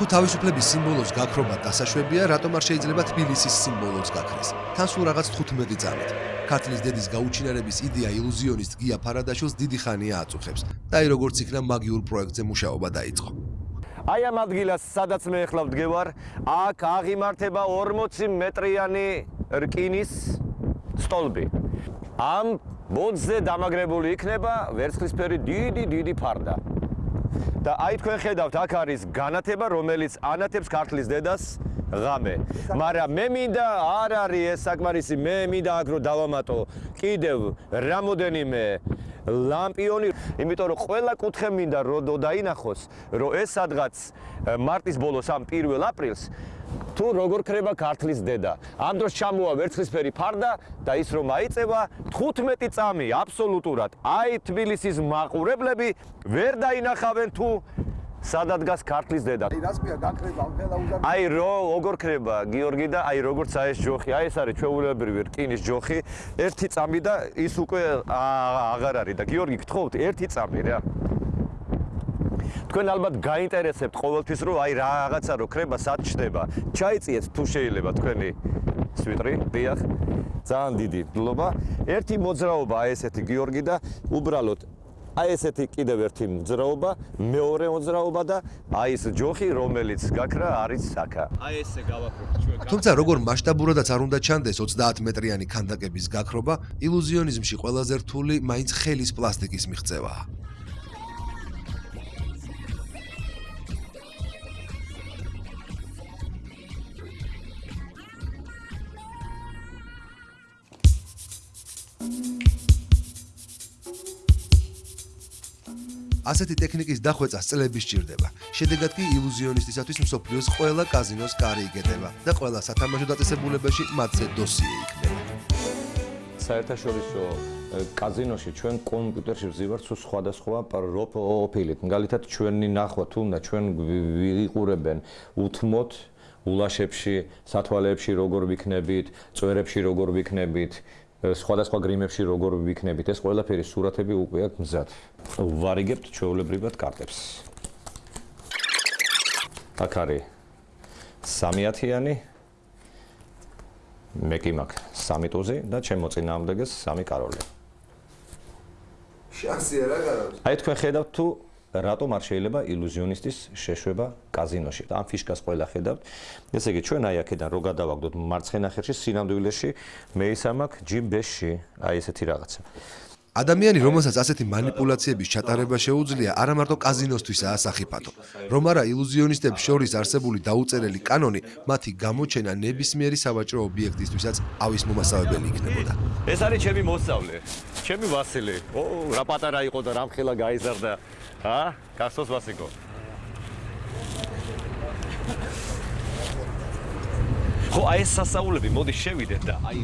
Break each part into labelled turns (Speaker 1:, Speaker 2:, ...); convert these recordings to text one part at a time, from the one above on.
Speaker 1: თუ თავისუფლების სიმბოლოს გაქრობა დასაშვებია, რატომ არ შეიძლება თბილისის სიმბოლოს გაქრეს? თან სულ რაღაც 15 წამით. ქართლის დედის გაუჩინარების იდეა ილუზიონისტ გია ფარადაშვილს დიდი ხანია აწუხებს. და აი როგორც იქნა მაგიურ პროექტზე მუშაობა დაიწყო.
Speaker 2: აი ამ ადგილას, სადაც მე ახლა ვდგევარ, აქ აღიმართება 40 მეტრიანი რკინის სტოლბი. ამ ბოძზე დამაგრებული იქნება ვერცხლისფერი დიდი დიდი ფარდა. და აი თქვენ ხედავთ, აქ არის განათება, რომელიც ანათებს ქართლის დედას ღამე. მაგრამ მე მინდა არ არის ეს საკმარისი, მე მინდა აქ რომ დავამატო კიდევ რამოდენიმე ლამპიონი, იმიტომ რომ ყველა კუთხე მინდა რომ დაინახოს, რომ ეს სადღაც მარტის ბოლოს ამ 1 აპრილს თუ როგორ ქრება ქართლის დედა. ამ დროს ჩამოვა ვერცხლისფერი ფარდა და ის რომ აიწევა 15 წამი აბსოლუტურად. აი თბილისის მაყურებლები ვერ დაინახავენ თუ სადაც გას ქართლის დედა.
Speaker 3: აი რასპია გაქრება ამხელა უზარ.
Speaker 2: აი რო როგორ ქრება გიორგი და აი როგორც აი ეს ჯოხი, აი ეს არის ჩვეულებრივი რკინის ჯოხი, ერთი წამი და ის უკვე აღარ არის და გიორგი გთხოვთ ერთი წამი რა. თქვენ ალბათ გაინტერესებთ ყოველთვის რომ აი რაღაცა რო ქრება სად ჩდება. ჩაიწიეთ თუ შეიძლება თქვენი სვიტრი, დიახ. ძალიან დიდი მადლობა. ერთი მოძრაობა აი ესეთი გიორგი და უბრალოდ აი ესეთი კიდევ ერთი მოძრაობა, მეორე მოძრაობა და აი ეს ჯოხი რომელიც გაქრა არის საკა.
Speaker 4: აი ესე გავაკროთ ჩვენ.
Speaker 1: თუმცა როგორ მასშტაბურადაც არ უნდა ჩანდეს 30 მეტრიანი ქანდაკების გაქრობა, ილუზიონიზმში ყველაზე რთული მაინც ხელის პლასტიკის მიღწევაა. ასეთი ტექნიკის დახვეწა წლების სჭირდება. შედეგად კი ილუზიონისტისათვის მსოფლიოს ყველა კაზინოს კარი იგეტება და ყველა სათამაშო დაწესებულებაში მათზე დოსიე იქნება.
Speaker 2: საერთაშორისო კაზინოში ჩვენ კომპიუტერში ვზივართ სულ სხვადასხვა პროფილით. მაგალითად ჩვენი ნახვა თუნდა ჩვენ ვიყურებენ უთმოთ ულაშებში, სათვალეებში როგორ ვიქნებით, წვერებში როგორ ვიქნებით, სხვადასხვა გრიმებში როგორ ვიქნებით ეს ყველაფერი სურათები უკვე აქვს მზად. ვარიგებთ ჩვეულებრივად კარტებს. აქ არის 3-ათიანი მე კი მაქვს 3 ტუზი და ჩემო წინააღმდეგეს 3 კაროლი.
Speaker 3: შანსია რა გაქვს?
Speaker 2: აი თქვენ ხედავთ თუ რატომ არ შეიძლება ილუზიონისტის შეშვება კაზინოში. ამ ფიშკას ყველა ხედავთ. ესე იგი ჩვენ აი აქედან რო გადავაგდოთ მარცხენა ხერში სინამდვილეში მეისამ აქ ჯიბეში აი ესეთი რაღაცა.
Speaker 1: ადამიანი, რომელსაც ასეთი манипуляციების ჩატარება შეუძლია, არა მარტო კაზინოსთვისაა სახიფათო. რომ არა ილუზიონისტებს შორის არსებული დაუწერელი კანონი, მათი გამოჩენა ნებისმიერი სავაჭრო ობიექტისთვისაც ავისმომასავებელი იქნებოდა.
Speaker 2: ეს არის ჩემი მოსწავლე. ჩემი ვასილი. ო, რა პატარა იყო და რამხელა გაიზარდა. ა? გასოს ვასიკო. ხო, აი ეს სასაულები, მოდი შევიდეთ და აი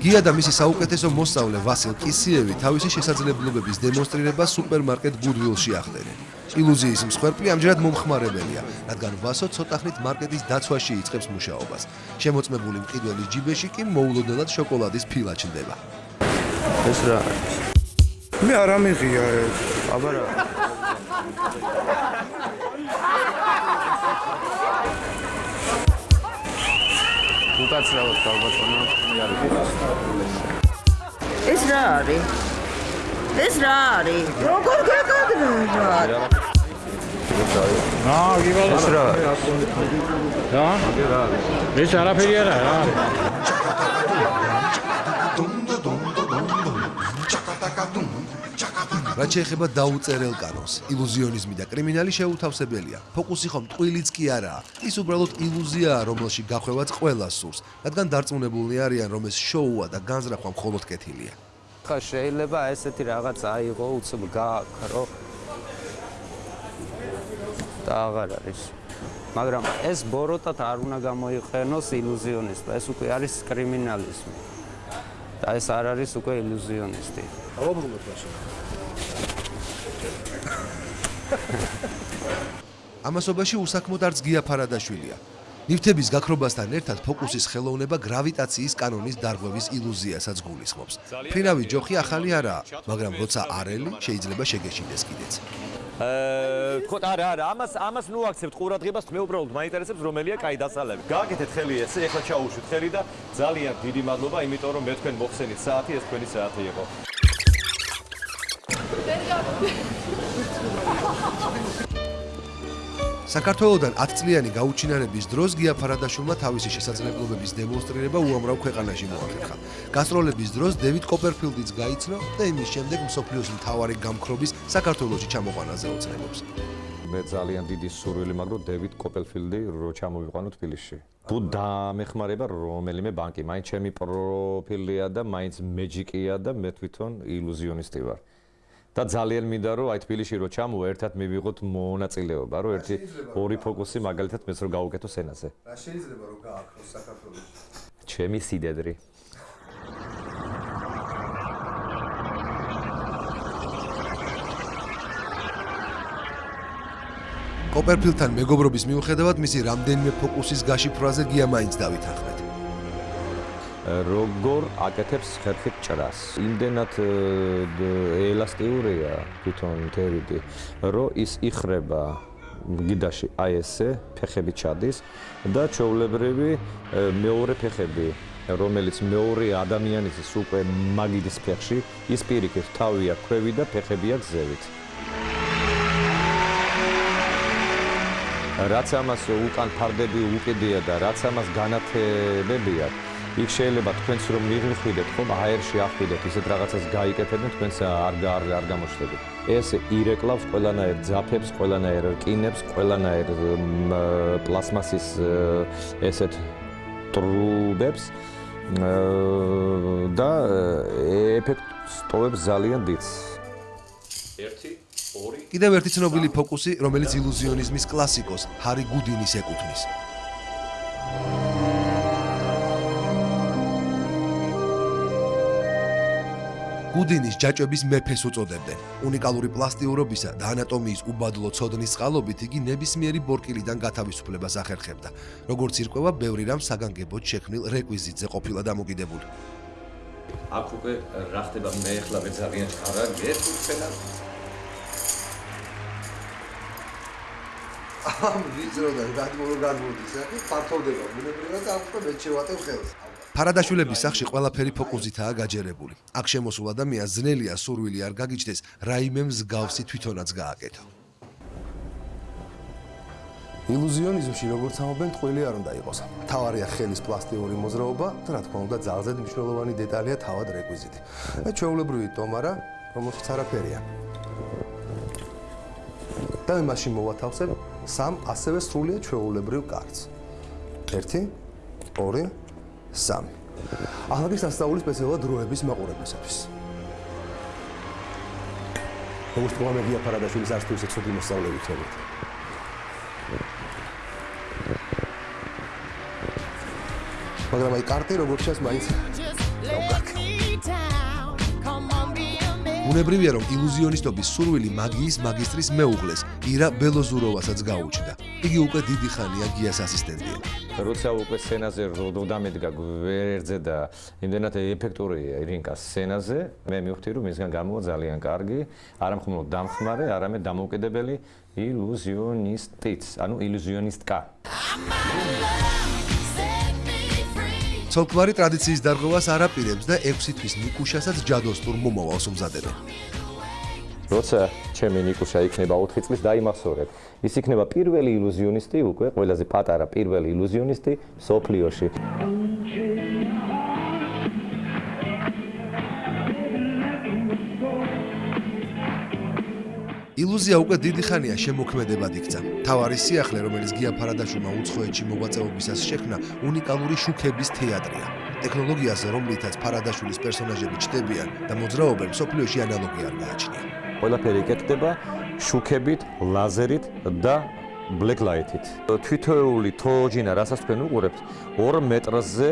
Speaker 1: გია და მისი საუკეთესო მოსწავლე ვასილ კისიევი თავისი შესაძლებლობების დემონსტრირება სუპერმარკეტ გუდვილში ახდენენ. ილუზიის მსხვერპლი ამჯერად მომხმარებელია, რადგან ვასო ცოტახნით მარკეტის დაცვაში იწყებს მუშაობას. შემოწმებული მყიდველის ჯიბეში კი მოულოდნელად შოკოლადის ფილა ჩნდება.
Speaker 3: ეს რა არის? მე არ ამიღია ეს. აბა რა. უკაცრავად გავბატონო.
Speaker 5: ეს რა არის? ეს რა არის? როგორ გეკადრება?
Speaker 6: ნა, გივალა.
Speaker 3: ეს რა?
Speaker 6: რა? ეს არაფერი არა რა.
Speaker 1: რაც შეეხება დაუწერელ კანონს, ილუზიონიზმი და კრიმინალი შეუთავსებელია. ფოკუსი ხომ ტყილიც კი არაა. ის უბრალოდ ილუზიაა, რომელშ გახვევაც ყველა სურს, რადგან დარწმუნებულნი არიან, რომ ეს შოუა და განზრახვა მხოლოდ კეთილია.
Speaker 7: ხა შეიძლება ესეთი რაღაც აიღო უცებ გააქრო და აღარ არის. მაგრამ ეს ბოროტად არ უნდა გამოიყენოს ილუზიონისტი. ეს უკვე არის კრიმინალიზმი. და ეს არ არის უკვე ილუზიონისტი.
Speaker 3: დავაბრუნოთ მაშინ
Speaker 1: ამასობაში უსაქმოდ არც გია ფარადაშვილია. ნივთების გაქრობასთან ერთად ფოკუსის ხელოვნება გრავიტაციის კანონის დარღვევის ილუზიასაც გულისხმობს. ფინავი ჯოხი ახალი არაა, მაგრამ როცა არელი შეიძლება შეგეშინდეს კიდეც.
Speaker 8: აა თქო არა არა ამას ამას ნუ აქცევთ ყურადღებას მე უბრალოდ მაინტერესებს რომელია კაი დასალები. გააკეთეთ ხელი ესე, ეხლა ჩაუშვით ხელი და ძალიან დიდი მადლობა, იმიტომ რომ მე თქვენ მოხსენით საათი, ეს თქვენი საათი იყო.
Speaker 1: საქართველოსდან 10 წლიანი გაუჩინარების დროს გია ფარადაშვილმა თავისი შესაძლებლობების დემონსტრირება უამრავ ქვეყანაში მოახერხა. გასტროლების დროს დევიდ კოპერფილდიც გაიცნო და იმის შემდეგ მსოფლიოს მთავარი გამქრობის საქართველოსში ჩამოყვანაზე ოცნებობს.
Speaker 2: მე ძალიან დიდი სურვილი მაქვს რომ დევიდ კოპელფილდი რო ჩამოვიყვანო თბილისში. თუ დამეხმარება რომელიმე ბანკი, მაინც ჩემი პროფილია და მაინც მეჯიკია და მე თვითონ ილუზიონისტი ვარ. და ძალიან მინდა რომ აი თბილისში რო ჩამოვა ერთად მივიღოთ მონაწილეობა, რომ ერთი ორი ფოკუსი მაგალითად მეც რო გავუკეთო სენაზე.
Speaker 1: რა შეიძლება რომ გააქროს საქართველოში?
Speaker 2: ჩემი სიდედრი.
Speaker 1: კოპერფილდთან მეგობრობის მიუხედავად მისი რამდენიმე ფოკუსის გაშიფრვაზე გია მაინც დავითანხმეთ.
Speaker 2: როგორ აკეთებს ხერხით ჭრას. იმდენად ელასტიურია თვითონ თერიდი, რომ ის იხრება გიდაში აი ესე ფეხები ჩადის და ჩაოლებრივი მეორე ფეხები რომელიც მეორე ადამიანის უკვე მაგიდის ფეხში ის პირიქით თავია ქვევი და ფეხებია გზევით რაც ამას უკან ფარდები უკიდია და რაც ამას განათებებია იქ შეიძლება თქვენც რომ მიღვიდეთ ხომ? აერში ახვიდეთ ისეთ რაღაცას გაიკეთებენ თქვენს არ არ არ გამოჩნდებით ეს ირეკლავს ყველანაირ ძაფებს ყველანაირ რკინებს ყველანაირ პლასმასის ესეთ ტრუბებს და ეფექტს ტოვებს ძალიან დიდს. 1 2
Speaker 1: კიდევ ერთი ცნობილი ფოკუსი, რომელიც ილუზიონიზმის კლასიკოს ჰარი გუდინის ეკუთვნის. გუდინის ჯაჭვების მეფეს უწოდებდნენ. უნიკალური პლასტიურობისა და ანატომიის უბადლო ცოდნის წყალობით იგი ნებისმიერი ბორკილიდან გათავისუფლებას ახერხებდა. როგორც ირკვევა, ბევრი რამ საგანგებოდ შექმნილ რეკვიზიტზე ყოფილა დამოკიდებული.
Speaker 2: აქ უკვე რა ხდება მე ახლა მე ძალიან ჩქარა გეტყვენა
Speaker 1: ამ ვიზროდან გადმორო გადმოდის, ახლა ფართოვდება ბუნებრივად და ახლა მე შევატევ ხელს. ფარადაშვილების სახში ყველაფერი ფოკუსითაა გაჯერებული. აქ შემოსულ ადამიანს ძნელია სურვილი არ გაგიჩნდეს რაიმე მსგავსი თვითონაც გააკეთო. ილუზიონიზმში როგორც ამობენ, ტყუილი არ უნდა იყოს. თავარია ხელის პლასტიკური მოძრაობა რა თქმა უნდა, ძალზედ მნიშვნელოვანი დეტალია თავად რეკვიზიტი. და ჩვეულებრივი ტომარა, რომელსაც არაფერია. და მე მაშინ მოვათავსებ სამ ასევე სრულიად ჩვეულებრივ კარტს. 1 2 3. ახლა გასასწაული სპეციალურად დროების მაყურებელისათვის. როგორც თქვა მე გია ფარადაშვილის არც თუ ისე ცუდი მოსწავლე ვიქნებით. მაგრამ აი კარტი როგორც ჩანს მაინც უნებრივია რომ ილუზიონისტობის სურვილი მაგიის მაგისტრის მეუღლეს ირა ბელოზუროვასაც გაუჩნდა. იგი უკვე დიდი ხანია გიას ასისტენტია.
Speaker 2: როცა უკვე სცენაზე როდამედგა გვერდზე და იმდენად ეფექტურია ირინკა სცენაზე, მე მივხვდი რომ მისგან გამოვა ძალიან კარგი, არა მხოლოდ დამხმარე, არამედ დამოუკიდებელი ილუზიონისტიც, ანუ ილუზიონისტკა.
Speaker 1: ცოლკვარი ტრადიციის დარღვევას არაპირებს და 6 თვის ნიკუშასაც ჯადოსტურ მომავალს უმზადებენ.
Speaker 2: როცა ჩემი ნიკუშა იქნება 4 წლის დაიმახსოვრებ. ის იქნება პირველი ილუზიონისტი უკვე, ყველაზე პატარა პირველი ილუზიონისტი სოფლიოში.
Speaker 1: ილუზია უკვე დიდი ხანია შემოქმედებად იქცა. თავარი სიახლე, რომელიც გია ფარადაშვილმა უცხოეთში მოღვაწეობისას შექმნა, უნიკალური შუქების თეატრია. ტექნოლოგიაზე, რომლითაც ფარადაშვილის პერსონაჟები ჩდებიან და მოძრაობენ, სოფლიოში ანალოგი არ გააჩნია.
Speaker 2: ყველაფერი იკეთდება შუქებით, ლაზერით და black light-ით. თვითოეული თოჯინა, რასაც თქვენ უყურებთ, 2 მეტრზე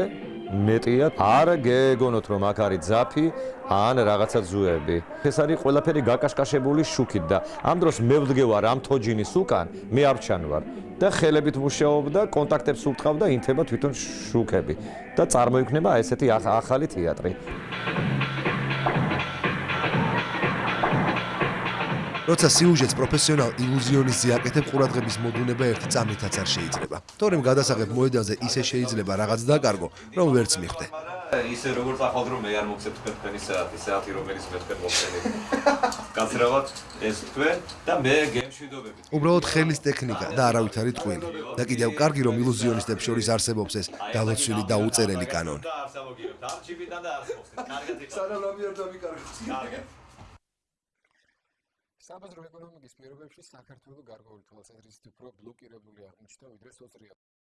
Speaker 2: მეტია. არ გეგონოთ რომ აქ არის ძაფი ან რაღაცა ზუები. ეს არის ყველაფერი გაკაშკაშებული შუქით და ამ დროს მე ვდგევარ ამ თოჯინის უკან, მე არ ჩანვარ და ხელებით მუშაობ და კონტაქტებს უთხოვ და ინთება თვითონ შუქები და წარმოიქმნება ესეთი ახალი თეატრი.
Speaker 1: როცა სიუჟეტს პროფესიონალ ილუზიონისტი აკეთებ, ყურადღების მოდუნება ერთი წამითაც არ შეიძლება. თორემ გადასაღებ მოედანზე ისე შეიძლება რაღაც დაკარგო, რომ ვერც მიხვდე.
Speaker 2: ისე როგორც ახალ რომ მე არ მოგცემ თქვენ თქვენი საათი, საათი რომელიც მე თქვენ მოგცემთ. გაცრავად ეს თქვენ და მე გემშვიდობებით.
Speaker 1: უბრალოდ ხელის ტექნიკა და არავითარი ტყვილი. და კიდევ კარგი რომ ილუზიონისტებს შორის არსებობს ეს დალოცვილი და უწერელი კანონი.
Speaker 2: და არ სამოგიოთ. ამ ჩიპიდან და არ ხსოვს. კარგად იქ.
Speaker 1: სანამ არ დამიკარგოთ.
Speaker 2: კარგად.
Speaker 9: საბაზრო ეკონომიკის პირობებში საქართველოს გარკვეული თვალსაზრისით უფრო ბლოკირებული აღმოჩნდა ვიდრე სოციალური